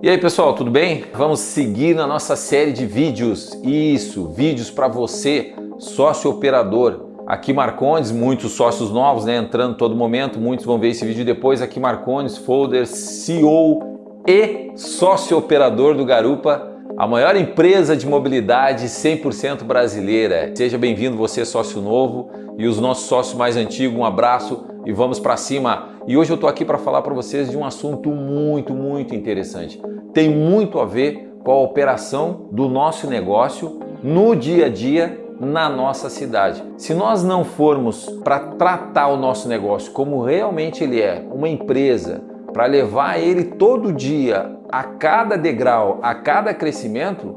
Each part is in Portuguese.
E aí pessoal, tudo bem? Vamos seguir na nossa série de vídeos. Isso, vídeos para você, sócio operador. Aqui Marcondes, muitos sócios novos, né, entrando todo momento, muitos vão ver esse vídeo depois. Aqui Marcondes, folder, CEO e sócio operador do Garupa, a maior empresa de mobilidade 100% brasileira. Seja bem-vindo você, sócio novo, e os nossos sócios mais antigos, um abraço e vamos para cima. E hoje eu estou aqui para falar para vocês de um assunto muito, muito interessante. Tem muito a ver com a operação do nosso negócio no dia a dia na nossa cidade. Se nós não formos para tratar o nosso negócio como realmente ele é, uma empresa, para levar ele todo dia, a cada degrau, a cada crescimento,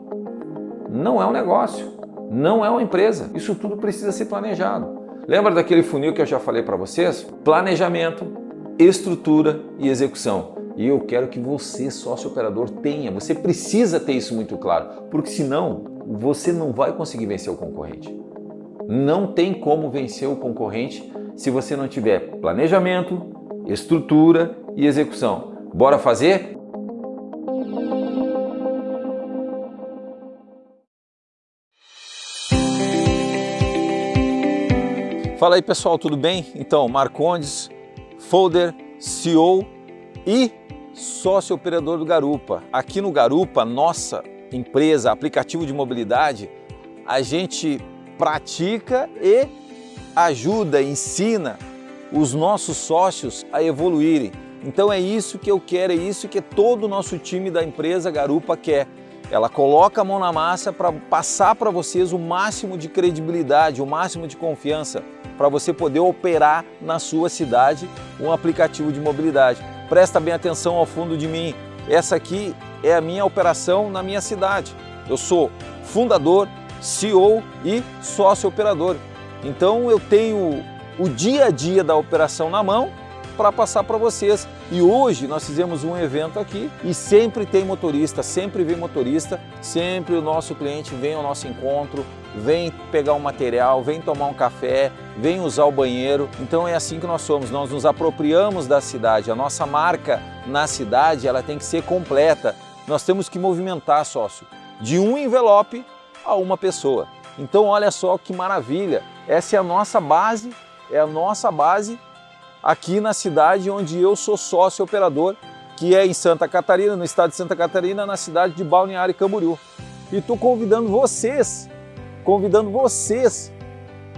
não é um negócio, não é uma empresa. Isso tudo precisa ser planejado. Lembra daquele funil que eu já falei para vocês? Planejamento, estrutura e execução. E eu quero que você, sócio operador, tenha. Você precisa ter isso muito claro, porque senão você não vai conseguir vencer o concorrente. Não tem como vencer o concorrente se você não tiver planejamento, estrutura e execução. Bora fazer? Fala aí pessoal, tudo bem? Então, Marcondes, Folder, CEO e sócio operador do Garupa. Aqui no Garupa, nossa empresa, aplicativo de mobilidade, a gente pratica e ajuda, ensina os nossos sócios a evoluírem. Então é isso que eu quero, é isso que todo o nosso time da empresa Garupa quer. Ela coloca a mão na massa para passar para vocês o máximo de credibilidade, o máximo de confiança para você poder operar na sua cidade um aplicativo de mobilidade. Presta bem atenção ao fundo de mim. Essa aqui é a minha operação na minha cidade. Eu sou fundador, CEO e sócio operador. Então eu tenho o dia a dia da operação na mão para passar para vocês. E hoje nós fizemos um evento aqui e sempre tem motorista, sempre vem motorista, sempre o nosso cliente vem ao nosso encontro, vem pegar um material, vem tomar um café, vem usar o banheiro. Então é assim que nós somos, nós nos apropriamos da cidade, a nossa marca na cidade ela tem que ser completa. Nós temos que movimentar, sócio, de um envelope a uma pessoa. Então olha só que maravilha, essa é a nossa base, é a nossa base aqui na cidade onde eu sou sócio operador, que é em Santa Catarina, no estado de Santa Catarina, na cidade de Balneário Camboriú. E estou convidando vocês, convidando vocês,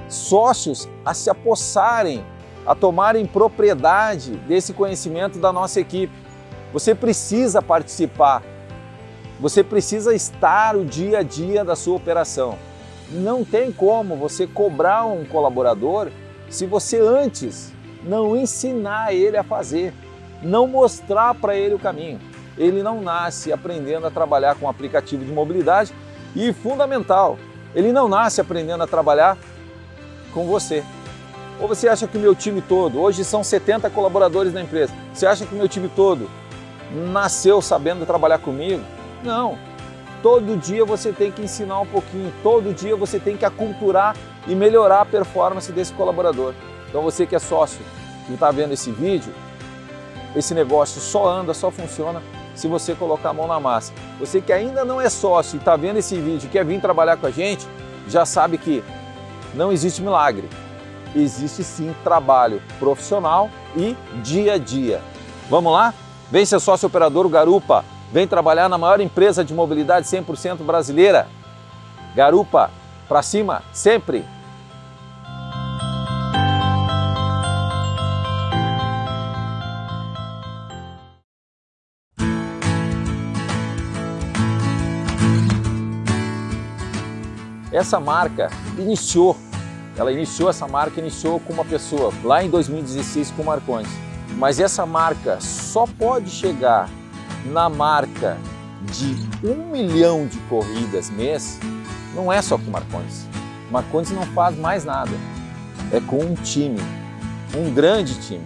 sócios, a se apossarem, a tomarem propriedade desse conhecimento da nossa equipe. Você precisa participar, você precisa estar o dia a dia da sua operação. Não tem como você cobrar um colaborador se você antes não ensinar ele a fazer, não mostrar para ele o caminho. Ele não nasce aprendendo a trabalhar com aplicativo de mobilidade e, fundamental, ele não nasce aprendendo a trabalhar com você. Ou você acha que o meu time todo, hoje são 70 colaboradores na empresa, você acha que o meu time todo nasceu sabendo trabalhar comigo? Não. Todo dia você tem que ensinar um pouquinho, todo dia você tem que aculturar e melhorar a performance desse colaborador. Então você que é sócio, que está vendo esse vídeo, esse negócio só anda, só funciona se você colocar a mão na massa. Você que ainda não é sócio e está vendo esse vídeo e quer vir trabalhar com a gente, já sabe que não existe milagre. Existe sim trabalho profissional e dia a dia. Vamos lá? Vem ser sócio operador Garupa. Vem trabalhar na maior empresa de mobilidade 100% brasileira. Garupa, para cima, sempre! Essa marca iniciou, ela iniciou essa marca, iniciou com uma pessoa lá em 2016 com o Marcondes. Mas essa marca só pode chegar na marca de um milhão de corridas mês, não é só com o Marcondes. O não faz mais nada, é com um time, um grande time.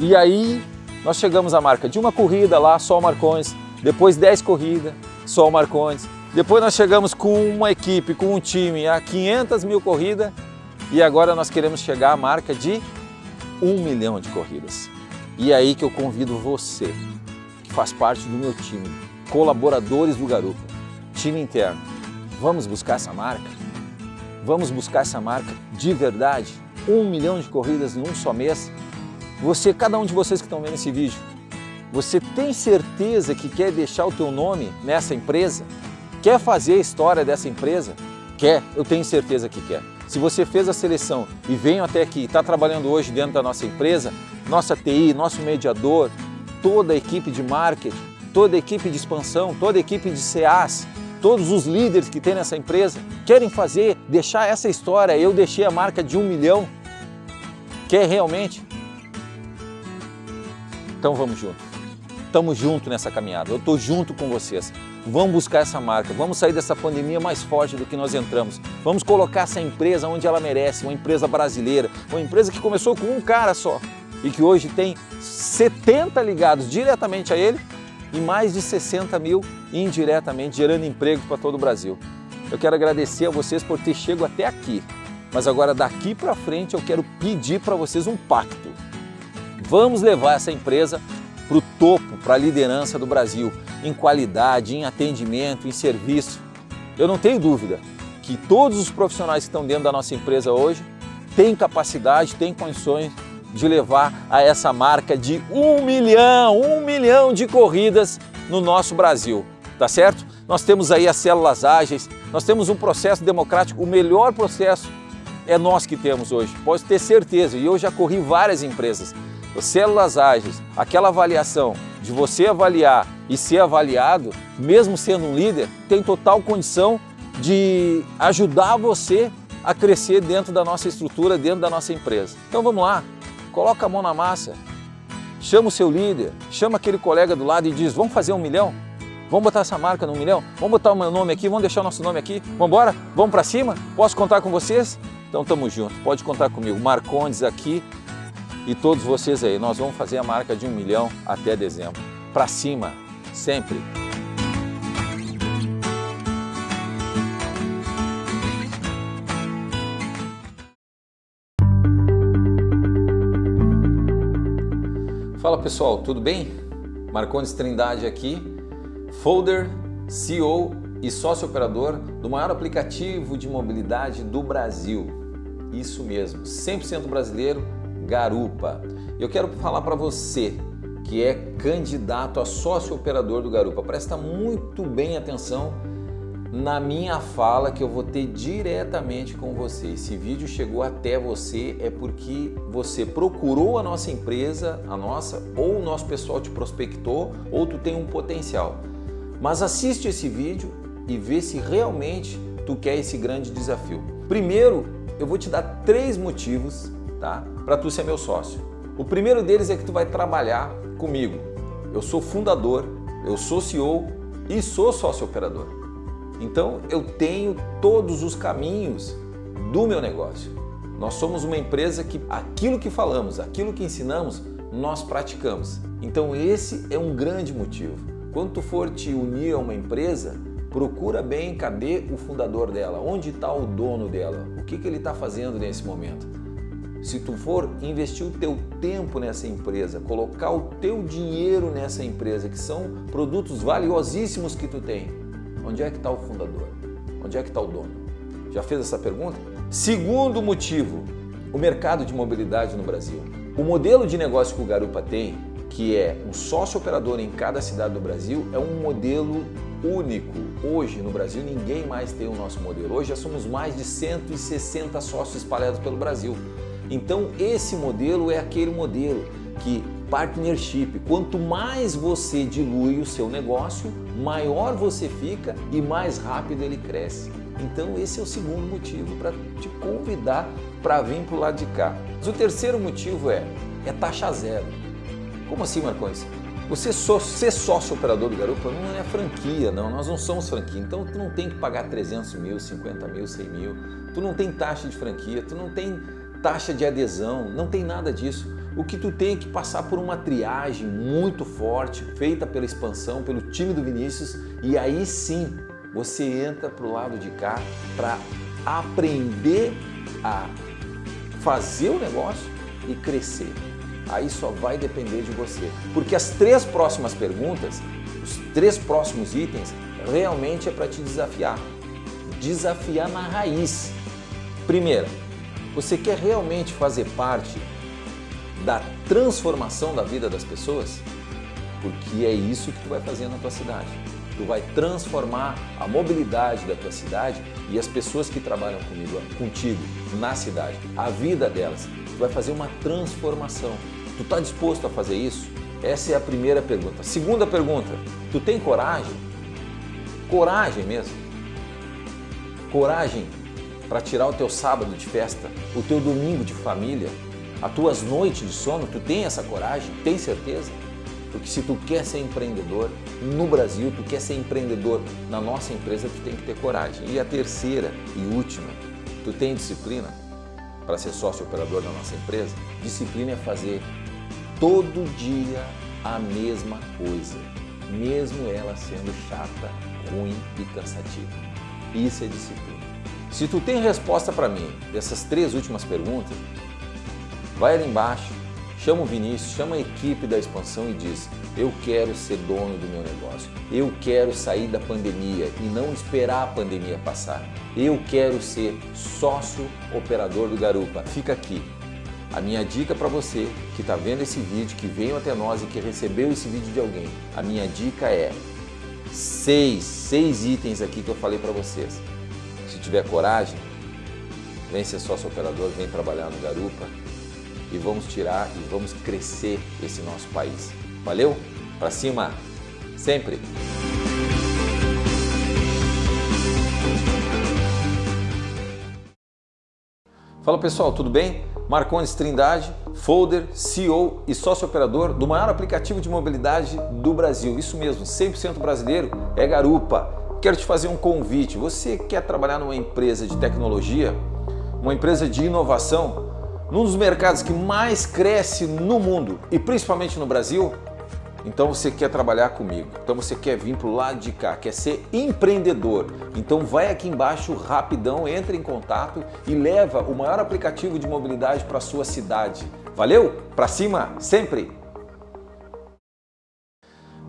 E aí nós chegamos à marca de uma corrida lá, só o Marcondes, depois 10 corridas, só o Marcondes, depois nós chegamos com uma equipe, com um time a 500 mil corridas e agora nós queremos chegar à marca de um milhão de corridas. E é aí que eu convido você, que faz parte do meu time, colaboradores do Garupa, time interno, vamos buscar essa marca? Vamos buscar essa marca de verdade? Um milhão de corridas em um só mês? Você, cada um de vocês que estão vendo esse vídeo, você tem certeza que quer deixar o teu nome nessa empresa? Quer fazer a história dessa empresa? Quer, eu tenho certeza que quer. Se você fez a seleção e veio até aqui, está trabalhando hoje dentro da nossa empresa, nossa TI, nosso mediador, toda a equipe de marketing, toda a equipe de expansão, toda a equipe de CAs, todos os líderes que tem nessa empresa, querem fazer, deixar essa história, eu deixei a marca de um milhão, quer realmente? Então vamos junto. Estamos juntos nessa caminhada, eu estou junto com vocês. Vamos buscar essa marca, vamos sair dessa pandemia mais forte do que nós entramos. Vamos colocar essa empresa onde ela merece, uma empresa brasileira, uma empresa que começou com um cara só e que hoje tem 70 ligados diretamente a ele e mais de 60 mil indiretamente, gerando empregos para todo o Brasil. Eu quero agradecer a vocês por ter chegado até aqui, mas agora daqui para frente eu quero pedir para vocês um pacto. Vamos levar essa empresa para o topo, para a liderança do Brasil, em qualidade, em atendimento, em serviço. Eu não tenho dúvida que todos os profissionais que estão dentro da nossa empresa hoje têm capacidade, têm condições de levar a essa marca de um milhão, um milhão de corridas no nosso Brasil, tá certo? Nós temos aí as células ágeis, nós temos um processo democrático, o melhor processo é nós que temos hoje, pode ter certeza, e eu já corri várias empresas células ágeis, aquela avaliação de você avaliar e ser avaliado, mesmo sendo um líder, tem total condição de ajudar você a crescer dentro da nossa estrutura, dentro da nossa empresa. Então vamos lá, coloca a mão na massa, chama o seu líder, chama aquele colega do lado e diz, vamos fazer um milhão? Vamos botar essa marca no milhão? Vamos botar o meu nome aqui, vamos deixar o nosso nome aqui? Vamos embora? Vamos para cima? Posso contar com vocês? Então tamo junto, pode contar comigo. Marcondes aqui, e todos vocês aí, nós vamos fazer a marca de um milhão até dezembro. Para cima, sempre! Fala pessoal, tudo bem? Marcondes Trindade aqui, folder, CEO e sócio operador do maior aplicativo de mobilidade do Brasil. Isso mesmo, 100% brasileiro, Garupa. Eu quero falar para você que é candidato a sócio operador do Garupa. Presta muito bem atenção na minha fala que eu vou ter diretamente com você. Esse vídeo chegou até você é porque você procurou a nossa empresa, a nossa, ou o nosso pessoal te prospectou, ou tu tem um potencial. Mas assiste esse vídeo e vê se realmente tu quer esse grande desafio. Primeiro, eu vou te dar três motivos tá? Para tu ser meu sócio. O primeiro deles é que tu vai trabalhar comigo. Eu sou fundador, eu sou CEO e sou sócio operador. Então eu tenho todos os caminhos do meu negócio. Nós somos uma empresa que aquilo que falamos, aquilo que ensinamos, nós praticamos. Então esse é um grande motivo. Quando tu for te unir a uma empresa, procura bem cadê o fundador dela, onde está o dono dela, o que, que ele está fazendo nesse momento. Se tu for investir o teu tempo nessa empresa, colocar o teu dinheiro nessa empresa, que são produtos valiosíssimos que tu tem, onde é que está o fundador? Onde é que está o dono? Já fez essa pergunta? Segundo motivo, o mercado de mobilidade no Brasil. O modelo de negócio que o Garupa tem, que é um sócio operador em cada cidade do Brasil, é um modelo único. Hoje no Brasil ninguém mais tem o nosso modelo. Hoje já somos mais de 160 sócios espalhados pelo Brasil. Então esse modelo é aquele modelo que partnership, quanto mais você dilui o seu negócio, maior você fica e mais rápido ele cresce. Então esse é o segundo motivo para te convidar para vir para o lado de cá. Mas o terceiro motivo é, é taxa zero. Como assim, Marcões? Você só, ser sócio operador do Garupa não é franquia, não. Nós não somos franquia. Então tu não tem que pagar 300 mil, 50 mil, 100 mil. Tu não tem taxa de franquia, tu não tem taxa de adesão, não tem nada disso. O que tu tem é que passar por uma triagem muito forte, feita pela expansão, pelo time do Vinícius, e aí sim você entra para o lado de cá para aprender a fazer o negócio e crescer. Aí só vai depender de você. Porque as três próximas perguntas, os três próximos itens, realmente é para te desafiar. Desafiar na raiz. Primeira, você quer realmente fazer parte da transformação da vida das pessoas? Porque é isso que tu vai fazer na tua cidade. Tu vai transformar a mobilidade da tua cidade e as pessoas que trabalham comigo, contigo na cidade, a vida delas. Tu vai fazer uma transformação. Tu está disposto a fazer isso? Essa é a primeira pergunta. Segunda pergunta, tu tem coragem? Coragem mesmo. Coragem para tirar o teu sábado de festa, o teu domingo de família, as tuas noites de sono, tu tem essa coragem? Tem certeza? Porque se tu quer ser empreendedor no Brasil, tu quer ser empreendedor na nossa empresa, tu tem que ter coragem. E a terceira e última, tu tem disciplina para ser sócio operador da nossa empresa? Disciplina é fazer todo dia a mesma coisa, mesmo ela sendo chata, ruim e cansativa. Isso é disciplina. Se tu tem resposta para mim dessas três últimas perguntas, vai ali embaixo, Chama o Vinícius, chama a equipe da expansão e diz: Eu quero ser dono do meu negócio. Eu quero sair da pandemia e não esperar a pandemia passar. Eu quero ser sócio operador do Garupa. Fica aqui. A minha dica para você que está vendo esse vídeo, que veio até nós e que recebeu esse vídeo de alguém, a minha dica é seis, seis itens aqui que eu falei para vocês. Tiver coragem, vem ser sócio operador, vem trabalhar no Garupa e vamos tirar e vamos crescer esse nosso país. Valeu? Para cima, sempre! Fala pessoal, tudo bem? Marcondes Trindade, folder, CEO e sócio operador do maior aplicativo de mobilidade do Brasil. Isso mesmo, 100% brasileiro, é Garupa. Quero te fazer um convite. Você quer trabalhar numa empresa de tecnologia, uma empresa de inovação, num dos mercados que mais cresce no mundo e principalmente no Brasil, então você quer trabalhar comigo, então você quer vir para o lado de cá, quer ser empreendedor. Então vai aqui embaixo rapidão, entre em contato e leva o maior aplicativo de mobilidade para sua cidade. Valeu? Para cima, sempre!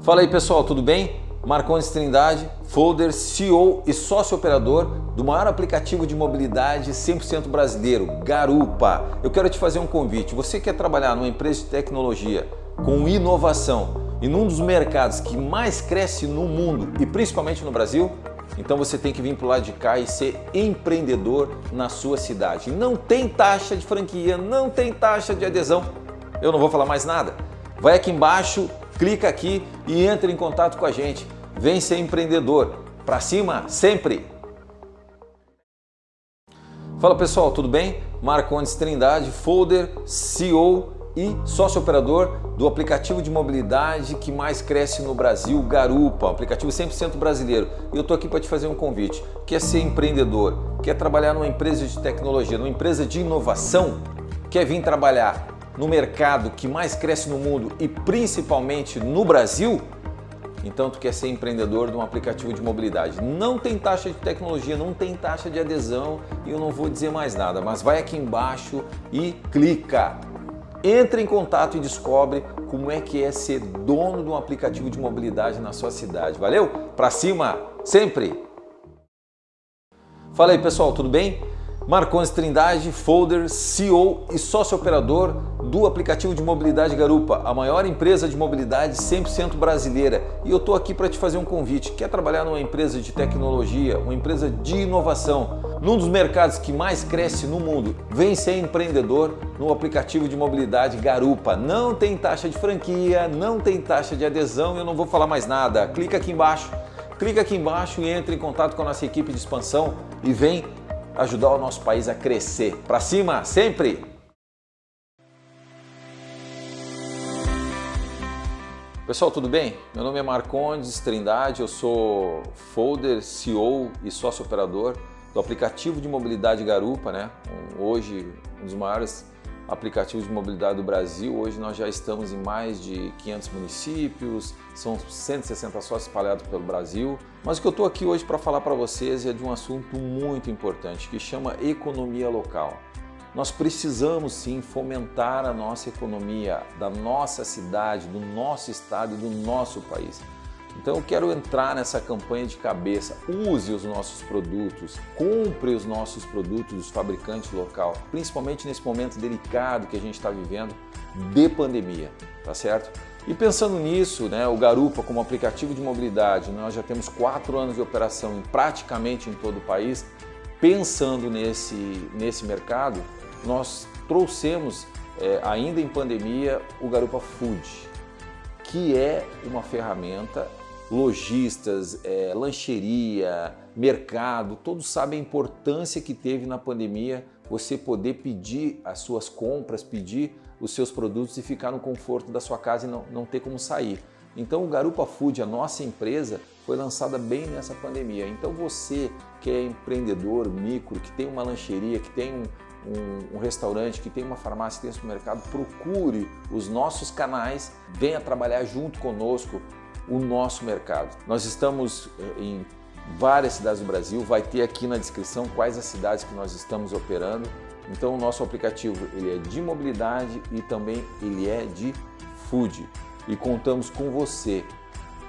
Fala aí pessoal, tudo bem? Marcondes Trindade, folder, CEO e sócio operador do maior aplicativo de mobilidade 100% brasileiro, Garupa. Eu quero te fazer um convite. Você quer trabalhar numa empresa de tecnologia com inovação e num dos mercados que mais cresce no mundo e principalmente no Brasil? Então você tem que vir para o lado de cá e ser empreendedor na sua cidade. Não tem taxa de franquia, não tem taxa de adesão. Eu não vou falar mais nada. Vai aqui embaixo, clica aqui e entre em contato com a gente. Vem ser empreendedor. Para cima, sempre! Fala pessoal, tudo bem? Marcondes Trindade, folder, CEO e sócio operador do aplicativo de mobilidade que mais cresce no Brasil, Garupa, aplicativo 100% brasileiro. E eu estou aqui para te fazer um convite. Quer ser empreendedor? Quer trabalhar numa empresa de tecnologia, numa empresa de inovação? Quer vir trabalhar no mercado que mais cresce no mundo e principalmente no Brasil, então tu quer ser empreendedor de um aplicativo de mobilidade. Não tem taxa de tecnologia, não tem taxa de adesão e eu não vou dizer mais nada, mas vai aqui embaixo e clica. Entra em contato e descobre como é que é ser dono de um aplicativo de mobilidade na sua cidade. Valeu? Pra cima, sempre! Fala aí pessoal, tudo bem? Marcondes Trindade, folder, CEO e sócio operador do aplicativo de mobilidade Garupa, a maior empresa de mobilidade 100% brasileira. E eu estou aqui para te fazer um convite. Quer trabalhar numa empresa de tecnologia, uma empresa de inovação, num dos mercados que mais cresce no mundo? Vem ser empreendedor no aplicativo de mobilidade Garupa. Não tem taxa de franquia, não tem taxa de adesão, eu não vou falar mais nada. Clica aqui embaixo. Clica aqui embaixo e entre em contato com a nossa equipe de expansão e vem ajudar o nosso país a crescer. Para cima, sempre! Pessoal, tudo bem? Meu nome é Marcondes Trindade, eu sou folder, CEO e sócio operador do aplicativo de mobilidade Garupa, né? Hoje, um dos maiores aplicativos de mobilidade do Brasil. Hoje nós já estamos em mais de 500 municípios, são 160 sócios espalhados pelo Brasil. Mas o que eu estou aqui hoje para falar para vocês é de um assunto muito importante que chama economia local. Nós precisamos sim fomentar a nossa economia, da nossa cidade, do nosso estado e do nosso país. Então eu quero entrar nessa campanha de cabeça. Use os nossos produtos, compre os nossos produtos dos fabricantes local, principalmente nesse momento delicado que a gente está vivendo de pandemia, tá certo? E pensando nisso, né, o Garupa como aplicativo de mobilidade, nós já temos quatro anos de operação praticamente em todo o país. Pensando nesse, nesse mercado, nós trouxemos, é, ainda em pandemia, o Garupa Food, que é uma ferramenta lojistas, é, lancheria, mercado, todos sabem a importância que teve na pandemia você poder pedir as suas compras, pedir os seus produtos e ficar no conforto da sua casa e não, não ter como sair. Então o Garupa Food, a nossa empresa, foi lançada bem nessa pandemia. Então você que é empreendedor, micro, que tem uma lancheria, que tem um, um, um, restaurante, que tem uma farmácia, que tem um supermercado, procure os nossos canais, venha trabalhar junto conosco o nosso mercado. Nós estamos eh, em várias cidades do Brasil, vai ter aqui na descrição quais as cidades que nós estamos operando. Então o nosso aplicativo ele é de mobilidade e também ele é de food. E contamos com você,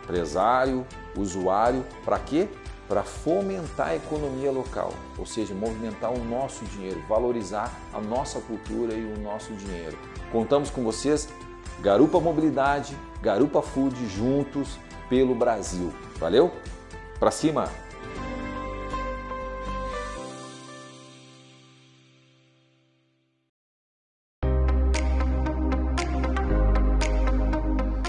empresário, usuário, para quê? Para fomentar a economia local, ou seja, movimentar o nosso dinheiro, valorizar a nossa cultura e o nosso dinheiro. Contamos com vocês, Garupa Mobilidade, Garupa Food juntos pelo Brasil. Valeu? Pra cima!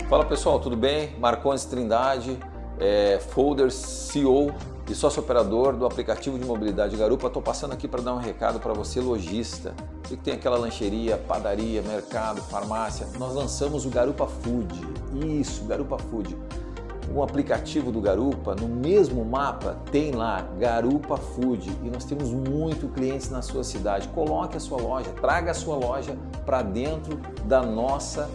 Fala pessoal, tudo bem? Marcondes Trindade, é, Folder CEO e sócio operador do aplicativo de mobilidade Garupa. Estou passando aqui para dar um recado para você, lojista. Você que tem aquela lancheria, padaria, mercado, farmácia. Nós lançamos o Garupa Food. Isso, Garupa Food. O aplicativo do Garupa, no mesmo mapa, tem lá Garupa Food e nós temos muito clientes na sua cidade. Coloque a sua loja, traga a sua loja para dentro da nossa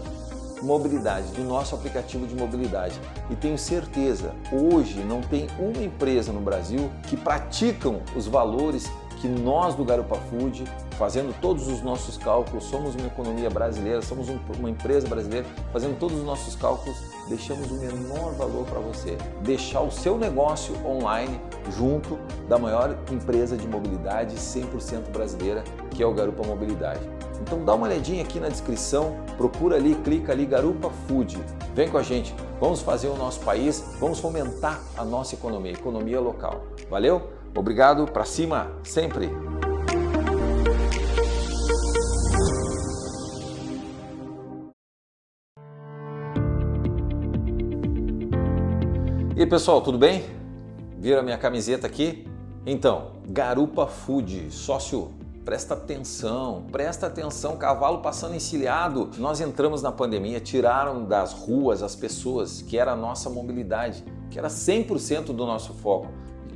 mobilidade, do nosso aplicativo de mobilidade. E tenho certeza, hoje não tem uma empresa no Brasil que praticam os valores que nós do Garupa Food, fazendo todos os nossos cálculos, somos uma economia brasileira, somos uma empresa brasileira, fazendo todos os nossos cálculos, deixamos o menor valor para você. Deixar o seu negócio online junto da maior empresa de mobilidade 100% brasileira, que é o Garupa Mobilidade. Então dá uma olhadinha aqui na descrição, procura ali, clica ali Garupa Food. Vem com a gente, vamos fazer o nosso país, vamos fomentar a nossa economia, economia local. Valeu? Obrigado, para cima, sempre! E aí pessoal, tudo bem? Viram a minha camiseta aqui? Então, Garupa Food, sócio Presta atenção, presta atenção, cavalo passando encilhado. Nós entramos na pandemia, tiraram das ruas as pessoas, que era a nossa mobilidade, que era 100% do nosso foco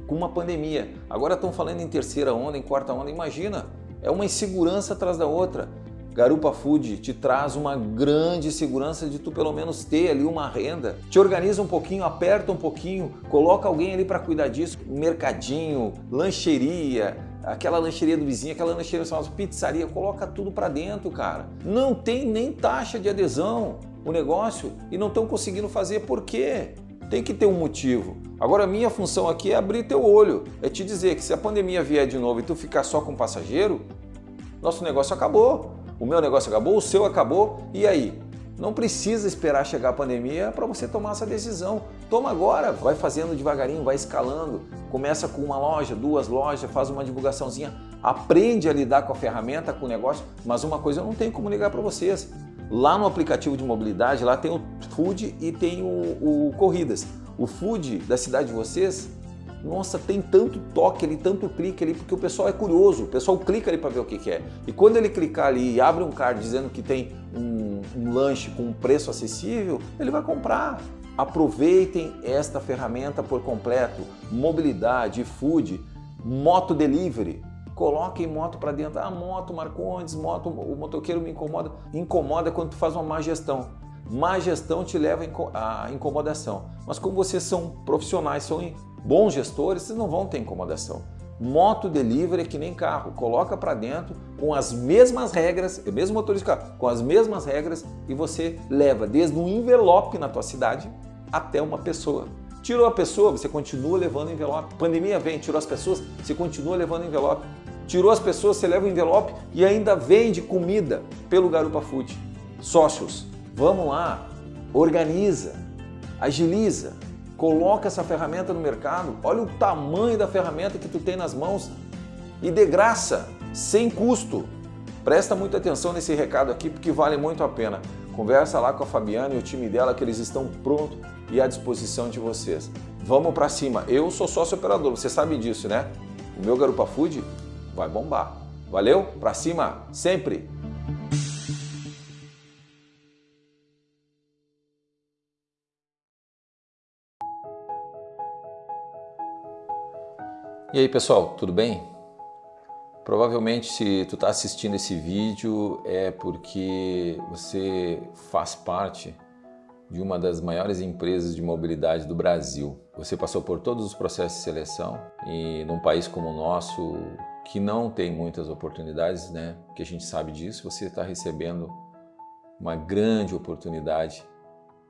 com uma pandemia. Agora estão falando em terceira onda, em quarta onda, imagina, é uma insegurança atrás da outra. Garupa Food te traz uma grande segurança de tu pelo menos ter ali uma renda. Te organiza um pouquinho, aperta um pouquinho, coloca alguém ali para cuidar disso. Mercadinho, lancheria, aquela lancheria do vizinho, aquela lancheria famosa, pizzaria, coloca tudo para dentro, cara. Não tem nem taxa de adesão o negócio e não estão conseguindo fazer por quê? Tem que ter um motivo. Agora, minha função aqui é abrir teu olho, é te dizer que se a pandemia vier de novo e tu ficar só com passageiro, nosso negócio acabou. O meu negócio acabou, o seu acabou, e aí? Não precisa esperar chegar a pandemia para você tomar essa decisão. Toma agora, vai fazendo devagarinho, vai escalando. Começa com uma loja, duas lojas, faz uma divulgaçãozinha, aprende a lidar com a ferramenta, com o negócio, mas uma coisa eu não tenho como ligar para vocês. Lá no aplicativo de mobilidade, lá tem o Food e tem o, o Corridas. O Food da cidade de vocês, nossa, tem tanto toque ali, tanto clique ali, porque o pessoal é curioso, o pessoal clica ali para ver o que, que, é. E quando ele clicar ali e abre um card dizendo que tem um, um lanche com um preço acessível, ele vai comprar. Aproveitem esta ferramenta por completo, mobilidade, food, moto delivery, Coloquem moto para dentro. Ah, moto, Marcondes, moto, o motoqueiro me incomoda. Incomoda quando tu faz uma má gestão. Má gestão te leva à incomodação. Mas como vocês são profissionais, são bons gestores, vocês não vão ter incomodação. Moto delivery é que nem carro, coloca para dentro com as mesmas regras, é mesmo motorista com as mesmas regras e você leva desde um envelope na tua cidade até uma pessoa. Tirou a pessoa, você continua levando envelope. Pandemia vem, tirou as pessoas, você continua levando envelope. Tirou as pessoas, você leva o envelope e ainda vende comida pelo Garupa Food. Sócios, vamos lá, organiza, agiliza, coloca essa ferramenta no mercado, olha o tamanho da ferramenta que tu tem nas mãos e de graça, sem custo. Presta muita atenção nesse recado aqui porque vale muito a pena. Conversa lá com a Fabiana e o time dela que eles estão prontos e à disposição de vocês. Vamos para cima. Eu sou sócio operador, você sabe disso, né? O meu Garupa Food vai bombar. Valeu? Para cima, sempre! E aí pessoal, tudo bem? Provavelmente se tu está assistindo esse vídeo é porque você faz parte de uma das maiores empresas de mobilidade do Brasil. Você passou por todos os processos de seleção e num país como o nosso, que não tem muitas oportunidades, né? Que a gente sabe disso, você está recebendo uma grande oportunidade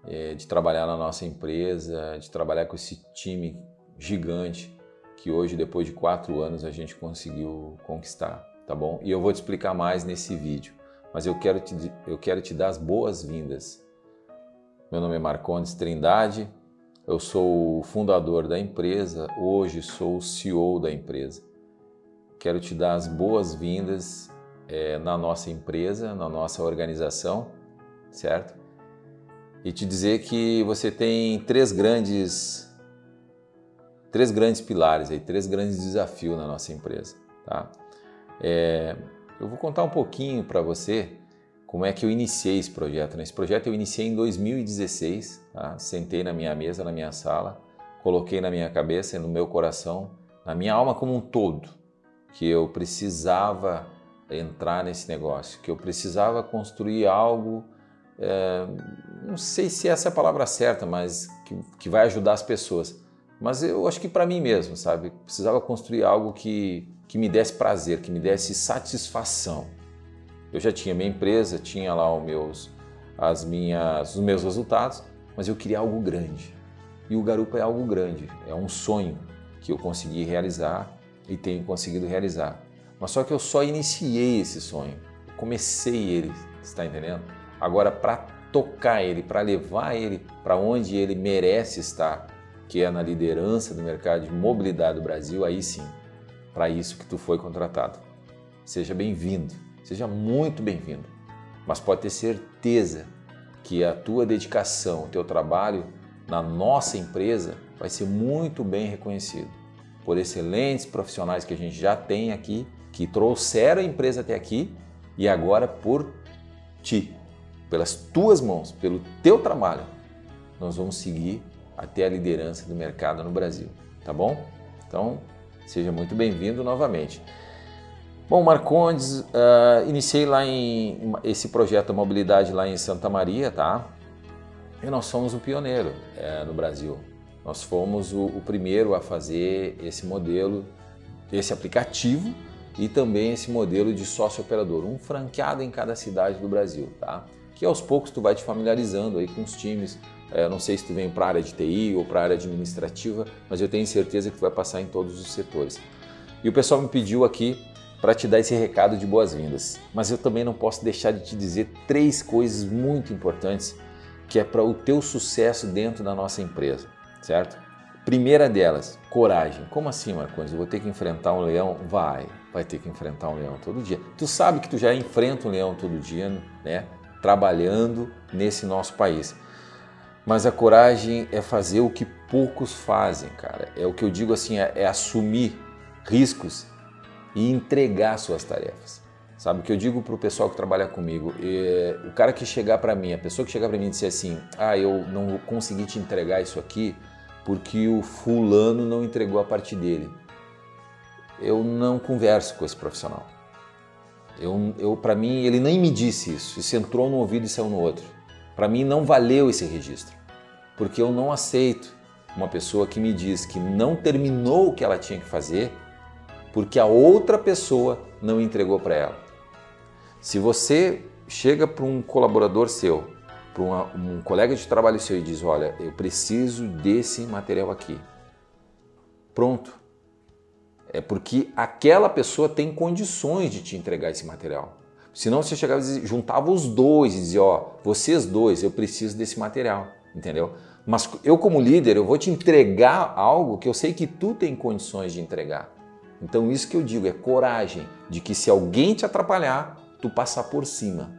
é, de trabalhar na nossa empresa, de trabalhar com esse time gigante que hoje, depois de quatro anos, a gente conseguiu conquistar, tá bom? E eu vou te explicar mais nesse vídeo, mas eu quero te, eu quero te dar as boas-vindas meu nome é Marcondes Trindade, eu sou o fundador da empresa, hoje sou o CEO da empresa. Quero te dar as boas-vindas é, na nossa empresa, na nossa organização, certo? E te dizer que você tem três grandes, três grandes pilares, aí, três grandes desafios na nossa empresa. Tá? É, eu vou contar um pouquinho para você como é que eu iniciei esse projeto. Né? Esse projeto eu iniciei em 2016, tá? sentei na minha mesa, na minha sala, coloquei na minha cabeça, no meu coração, na minha alma como um todo, que eu precisava entrar nesse negócio, que eu precisava construir algo, é, não sei se essa é a palavra certa, mas que, que vai ajudar as pessoas. Mas eu acho que para mim mesmo, sabe? Precisava construir algo que, que me desse prazer, que me desse satisfação. Eu já tinha minha empresa, tinha lá os meus, as minhas, os meus resultados, mas eu queria algo grande. E o Garupa é algo grande, é um sonho que eu consegui realizar e tenho conseguido realizar. Mas só que eu só iniciei esse sonho, comecei ele, está entendendo? Agora, para tocar ele, para levar ele para onde ele merece estar, que é na liderança do mercado de mobilidade do Brasil, aí sim, para isso que tu foi contratado. Seja bem-vindo. Seja muito bem-vindo, mas pode ter certeza que a tua dedicação, o teu trabalho na nossa empresa vai ser muito bem reconhecido por excelentes profissionais que a gente já tem aqui, que trouxeram a empresa até aqui e agora por ti, pelas tuas mãos, pelo teu trabalho, nós vamos seguir até a liderança do mercado no Brasil, tá bom? Então, seja muito bem-vindo novamente. Bom, Marcondes, uh, iniciei lá em esse projeto Mobilidade lá em Santa Maria, tá? E nós somos o pioneiro é, no Brasil. Nós fomos o, o, primeiro a fazer esse modelo, esse aplicativo e também esse modelo de sócio operador, um franqueado em cada cidade do Brasil, tá? Que aos poucos tu vai te familiarizando aí com os times. É, não sei se tu vem para a área de TI ou para a área administrativa, mas eu tenho certeza que tu vai passar em todos os setores. E o pessoal me pediu aqui para te dar esse recado de boas-vindas. Mas eu também não posso deixar de te dizer três coisas muito importantes que é para o teu sucesso dentro da nossa empresa, certo? Primeira delas, coragem. Como assim, Marcos? Eu vou ter que enfrentar um leão? Vai, vai ter que enfrentar um leão todo dia. Tu sabe que tu já enfrenta um leão todo dia, né? Trabalhando nesse nosso país. Mas a coragem é fazer o que poucos fazem, cara. É o que eu digo assim, é, é assumir riscos e entregar suas tarefas. Sabe o que eu digo para o pessoal que trabalha comigo? É, o cara que chegar para mim, a pessoa que chegar para mim e disser assim, ah, eu não consegui te entregar isso aqui porque o fulano não entregou a parte dele. Eu não converso com esse profissional. Eu, eu para mim, ele nem me disse isso. Isso entrou no ouvido e saiu no outro. Para mim, não valeu esse registro, porque eu não aceito uma pessoa que me diz que não terminou o que ela tinha que fazer porque a outra pessoa não entregou para ela. Se você chega para um colaborador seu, para um colega de trabalho seu e diz, olha, eu preciso desse material aqui. Pronto. É porque aquela pessoa tem condições de te entregar esse material. Senão você chegava e juntava os dois e dizia, ó, vocês dois, eu preciso desse material, entendeu? Mas eu como líder, eu vou te entregar algo que eu sei que tu tem condições de entregar. Então isso que eu digo é coragem de que se alguém te atrapalhar, tu passar por cima,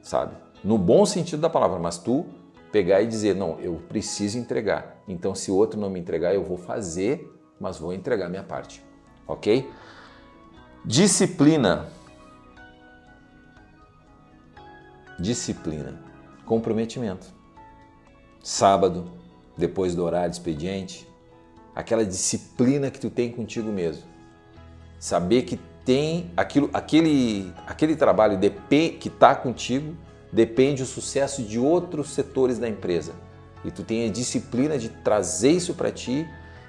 sabe? No bom sentido da palavra, mas tu pegar e dizer, não, eu preciso entregar. Então se o outro não me entregar, eu vou fazer, mas vou entregar minha parte, ok? Disciplina. Disciplina. Comprometimento. Sábado, depois do horário de expediente, aquela disciplina que tu tem contigo mesmo saber que tem aquilo, aquele, aquele trabalho que está contigo depende do sucesso de outros setores da empresa. E tu tem a disciplina de trazer isso para ti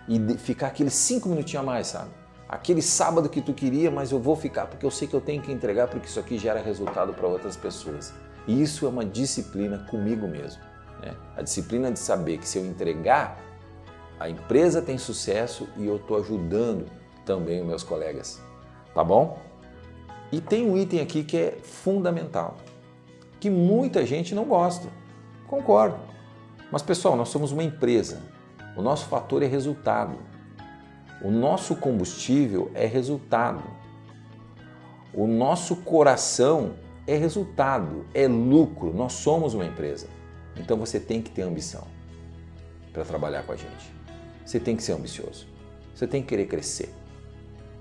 e ficar aqueles cinco minutinhos a mais, sabe? Aquele sábado que tu queria, mas eu vou ficar porque eu sei que eu tenho que entregar porque isso aqui gera resultado para outras pessoas. E isso é uma disciplina comigo mesmo. Né? A disciplina de saber que se eu entregar, a empresa tem sucesso e eu estou ajudando também os meus colegas, tá bom? E tem um item aqui que é fundamental, que muita gente não gosta, concordo. Mas pessoal, nós somos uma empresa, o nosso fator é resultado, o nosso combustível é resultado, o nosso coração é resultado, é lucro, nós somos uma empresa. Então você tem que ter ambição para trabalhar com a gente. Você tem que ser ambicioso, você tem que querer crescer.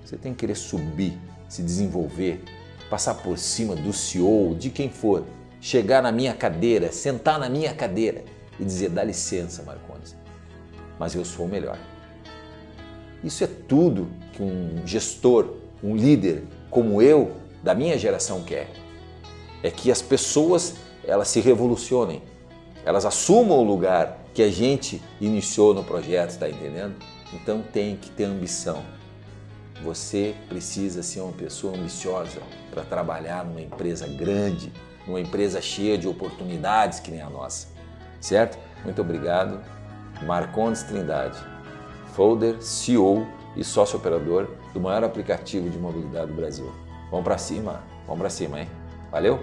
Você tem que querer subir, se desenvolver, passar por cima do CEO, de quem for, chegar na minha cadeira, sentar na minha cadeira e dizer, dá licença, Marcondes, mas eu sou o melhor. Isso é tudo que um gestor, um líder como eu, da minha geração quer. É que as pessoas elas se revolucionem, elas assumam o lugar que a gente iniciou no projeto, está entendendo? Então tem que ter ambição. Você precisa ser uma pessoa ambiciosa para trabalhar numa empresa grande, numa empresa cheia de oportunidades que nem a nossa, certo? Muito obrigado. Marcondes Trindade, folder, CEO e sócio operador do maior aplicativo de mobilidade do Brasil. Vamos para cima, vamos para cima, hein? Valeu?